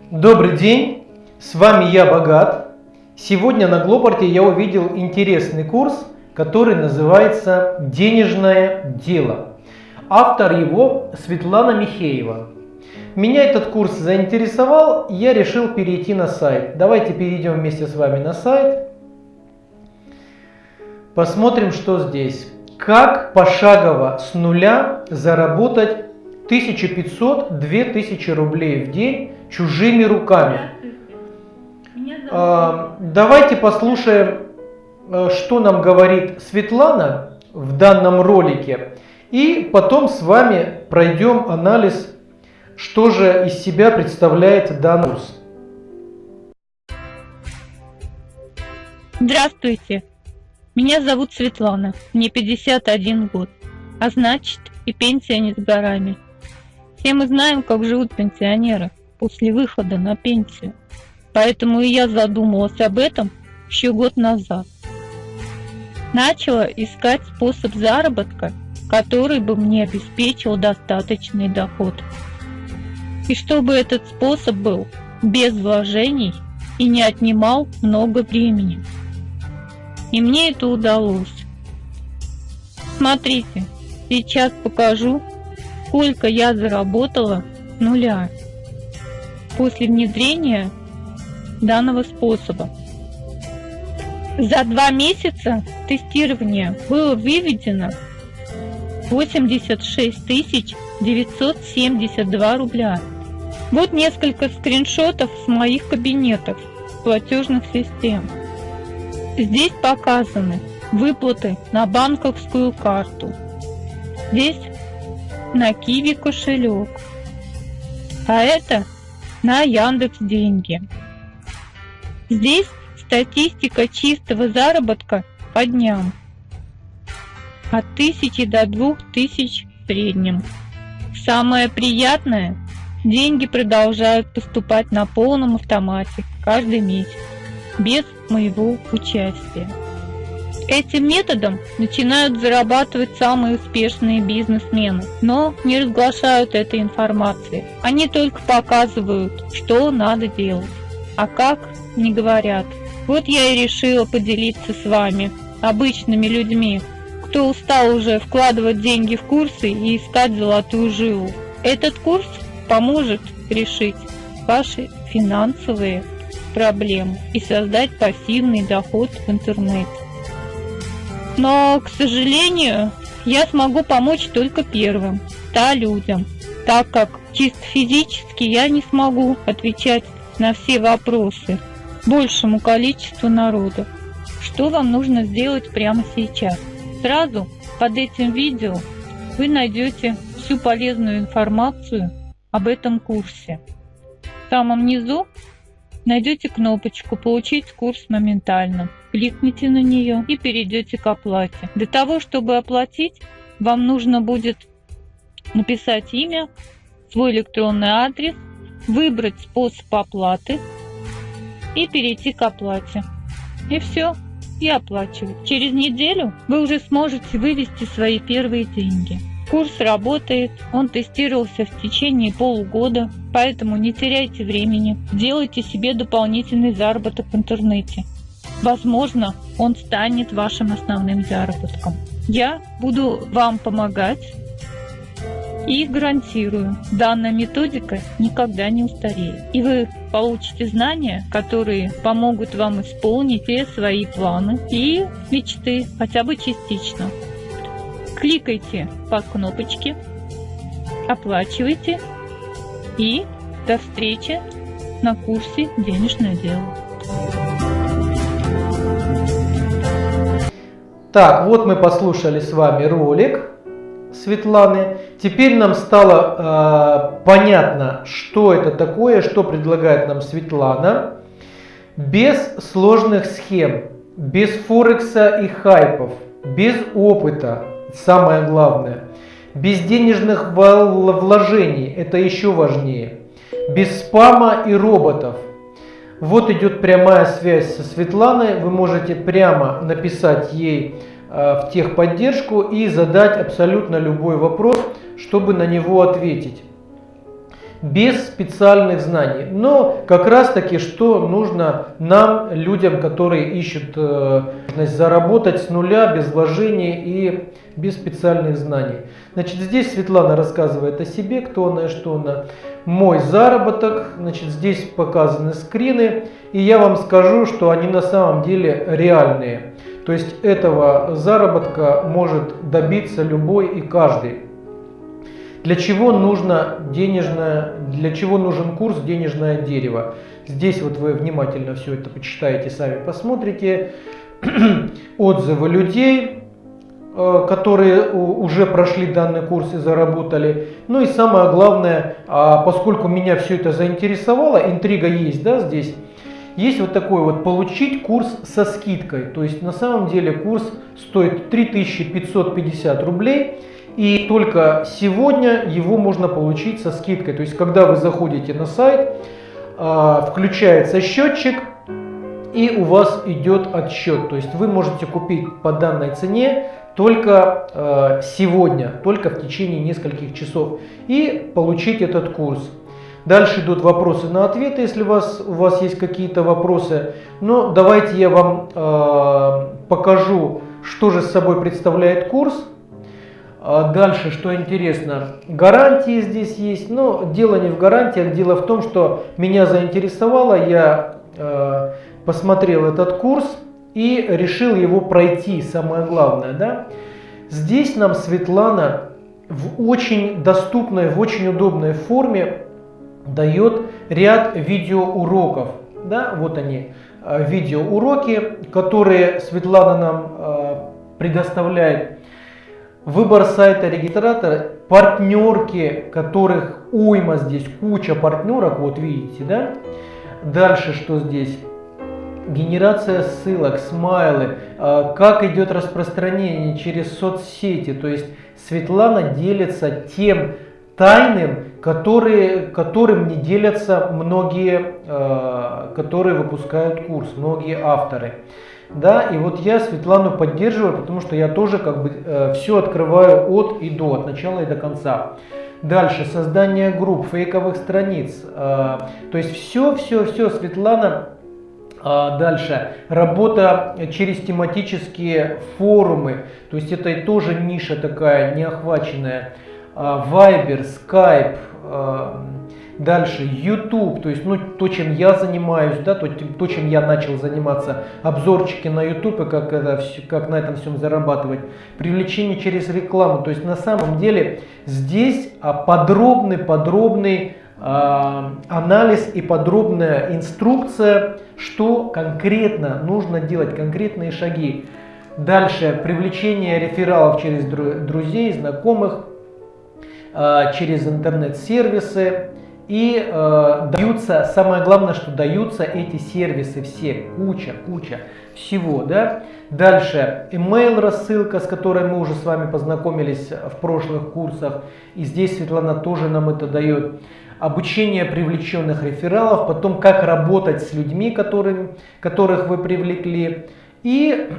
Добрый день, с вами я Богат. Сегодня на Глопорте я увидел интересный курс, который называется «Денежное дело». Автор его Светлана Михеева. Меня этот курс заинтересовал, я решил перейти на сайт. Давайте перейдем вместе с вами на сайт. Посмотрим, что здесь. Как пошагово с нуля заработать 1500-2000 рублей в день чужими руками. А, давайте послушаем, э, что нам говорит Светлана в данном ролике. И потом с вами пройдем анализ, что же из себя представляет данный курс. Здравствуйте, меня зовут Светлана, мне 51 год, а значит и пенсия не с горами. Все мы знаем, как живут пенсионеры после выхода на пенсию. Поэтому и я задумалась об этом еще год назад. Начала искать способ заработка, который бы мне обеспечил достаточный доход. И чтобы этот способ был без вложений и не отнимал много времени. И мне это удалось. Смотрите, сейчас покажу, сколько я заработала нуля после внедрения данного способа. За два месяца тестирования было выведено 86 972 рубля. Вот несколько скриншотов с моих кабинетов платежных систем. Здесь показаны выплаты на банковскую карту. Здесь на Киви кошелек. А это на Яндекс деньги. Здесь статистика чистого заработка по дням. От 1000 до 2000 в среднем. Самое приятное, деньги продолжают поступать на полном автомате каждый месяц без моего участия. Этим методом начинают зарабатывать самые успешные бизнесмены, но не разглашают этой информации. Они только показывают, что надо делать, а как не говорят. Вот я и решила поделиться с вами, обычными людьми, кто устал уже вкладывать деньги в курсы и искать золотую жилу. Этот курс поможет решить ваши финансовые проблем и создать пассивный доход в интернете. Но, к сожалению, я смогу помочь только первым, 100 людям, так как чисто физически я не смогу отвечать на все вопросы большему количеству народа. Что вам нужно сделать прямо сейчас? Сразу под этим видео вы найдете всю полезную информацию об этом курсе. В самом низу найдете кнопочку «Получить курс моментально». Кликните на нее и перейдете к оплате. Для того, чтобы оплатить, вам нужно будет написать имя, свой электронный адрес, выбрать способ оплаты и перейти к оплате. И все, и оплачивать. Через неделю вы уже сможете вывести свои первые деньги. Курс работает, он тестировался в течение полугода, поэтому не теряйте времени, делайте себе дополнительный заработок в интернете. Возможно, он станет вашим основным заработком. Я буду вам помогать и гарантирую, данная методика никогда не устареет. И вы получите знания, которые помогут вам исполнить все свои планы и мечты, хотя бы частично. Кликайте по кнопочке, оплачивайте и до встречи на курсе «Денежное дело». Так, вот мы послушали с вами ролик Светланы. Теперь нам стало э, понятно, что это такое, что предлагает нам Светлана. Без сложных схем, без Форекса и хайпов, без опыта, самое главное. Без денежных вложений, это еще важнее. Без спама и роботов. Вот идет прямая связь со Светланой. Вы можете прямо написать ей э, в техподдержку и задать абсолютно любой вопрос, чтобы на него ответить. Без специальных знаний. Но как раз таки, что нужно нам, людям, которые ищут возможность заработать с нуля, без вложений и без специальных знаний. Значит, здесь Светлана рассказывает о себе, кто она и что она. Мой заработок, значит, здесь показаны скрины, и я вам скажу, что они на самом деле реальные. То есть этого заработка может добиться любой и каждый. Для чего нужно денежное, для чего нужен курс «Денежное дерево»? Здесь вот вы внимательно все это почитаете, сами посмотрите. Отзывы людей, Э, которые уже прошли данный курс и заработали. Ну и самое главное, а, поскольку меня все это заинтересовало, интрига есть, да, здесь, есть вот такой вот получить курс со скидкой. То есть на самом деле курс стоит 3550 рублей. И только сегодня его можно получить со скидкой. То есть когда вы заходите на сайт, а, включается счетчик, и у вас идет отсчет. То есть вы можете купить по данной цене только э, сегодня, только в течение нескольких часов и получить этот курс. Дальше идут вопросы на ответы, если у вас, у вас есть какие-то вопросы. Но давайте я вам э, покажу, что же собой представляет курс. А дальше, что интересно, гарантии здесь есть, но дело не в гарантиях, дело в том, что меня заинтересовало, я э, посмотрел этот курс, и решил его пройти, самое главное. Да? Здесь нам Светлана в очень доступной, в очень удобной форме дает ряд видеоуроков. Да? Вот они, э, видеоуроки, которые Светлана нам э, предоставляет. Выбор сайта регистратора, партнерки, которых уйма здесь, куча партнерок, вот видите, да? Дальше что здесь? генерация ссылок, смайлы, а, как идет распространение через соцсети. То есть Светлана делится тем тайным, которые, которым не делятся многие, а, которые выпускают курс, многие авторы. Да, и вот я Светлану поддерживаю, потому что я тоже как бы э, все открываю от и до, от начала и до конца. Дальше создание групп, фейковых страниц. Э, то есть все, все, все Светлана а, дальше, работа через тематические форумы, то есть это тоже ниша такая неохваченная. А, Viber, Skype, а, дальше YouTube, то есть ну, то, чем я занимаюсь, да, то, то, чем я начал заниматься, обзорчики на YouTube, и как, это, как на этом всем зарабатывать, привлечение через рекламу, то есть на самом деле здесь подробный, подробный анализ и подробная инструкция, что конкретно нужно делать, конкретные шаги. Дальше привлечение рефералов через друзей, знакомых, а, через интернет-сервисы. И э, даются, самое главное, что даются эти сервисы все, куча, куча всего. Да? Дальше email рассылка, с которой мы уже с вами познакомились в прошлых курсах. И здесь Светлана тоже нам это дает обучение привлеченных рефералов, потом как работать с людьми, которым, которых вы привлекли, и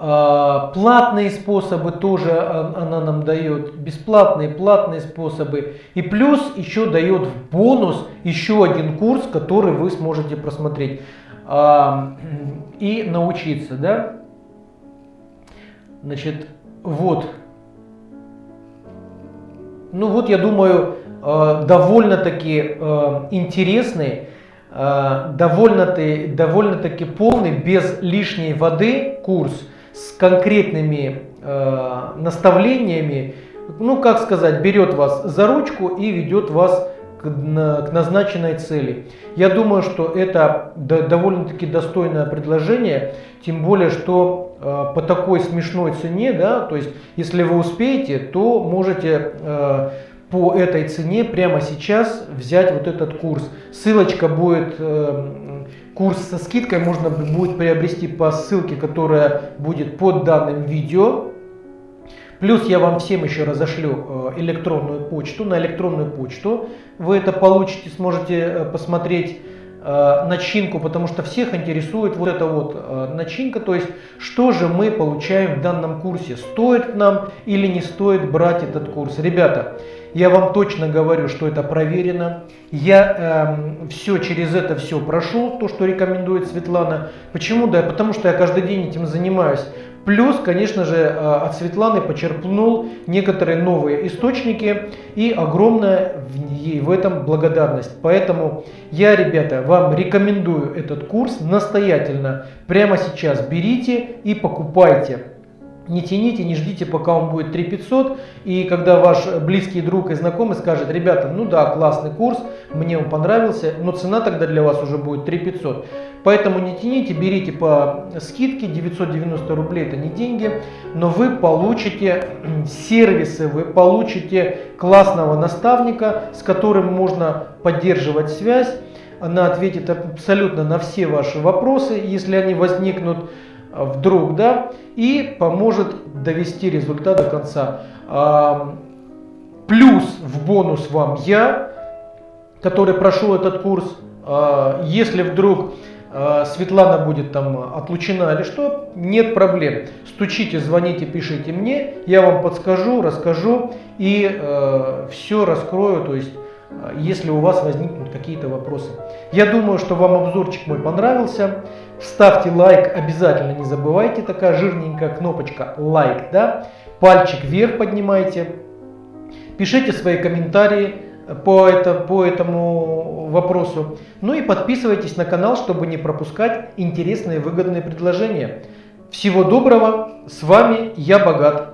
платные способы тоже она нам дает, бесплатные, платные способы. И плюс еще дает в бонус еще один курс, который вы сможете просмотреть а, и научиться. Да? Значит, вот. Ну вот, я думаю, Э, довольно-таки интересный, довольно-таки довольно полный, без лишней воды курс с конкретными наставлениями, ну как сказать, берет вас за ручку и ведет вас к, к назначенной цели. Я думаю, что это довольно-таки достойное предложение, тем более, что э, по такой смешной цене, да, то есть если вы успеете, то можете э, по этой цене прямо сейчас взять вот этот курс. Ссылочка будет, э, курс со скидкой можно будет приобрести по ссылке, которая будет под данным видео. Плюс я вам всем еще разошлю э, электронную почту. На электронную почту вы это получите, сможете э, посмотреть Э, начинку, потому что всех интересует вот эта вот начинка, то есть что же мы получаем в данном курсе, стоит нам или не стоит брать этот курс. Ребята, Я вам точно говорю, что это проверено. Я э, все через это все прошел, то, что рекомендует Светлана. Почему? Да, потому что я каждый день этим занимаюсь. Плюс, конечно же, э, от Светланы почерпнул некоторые новые источники и огромная ей в этом благодарность. Поэтому я, ребята, вам рекомендую этот курс настоятельно. Прямо сейчас берите и покупайте. Не тяните, не ждите, пока он будет 3500. И когда ваш близкий друг и знакомый скажет, ребята, ну да, классный курс, мне он понравился, но цена тогда для вас уже будет 3500. Поэтому не тяните, берите по скидке, 990 рублей это не деньги, но вы получите сервисы, вы получите классного наставника, с которым можно поддерживать связь. Она ответит абсолютно на все ваши вопросы, если они возникнут вдруг, да, и поможет довести результат до конца. Плюс в бонус вам я, который прошел этот курс, а, если вдруг а, Светлана будет там отлучена или что, нет проблем. Стучите, звоните, пишите мне, я вам подскажу, расскажу и э, все раскрою, то есть если у вас возникнут какие-то вопросы. Я думаю, что вам обзорчик мой понравился. Ставьте лайк, обязательно не забывайте, такая жирненькая кнопочка лайк, да, пальчик вверх поднимайте. Пишите свои комментарии по, это, по этому вопросу. Ну и подписывайтесь на канал, чтобы не пропускать интересные выгодные предложения. Всего доброго, с вами я Богат.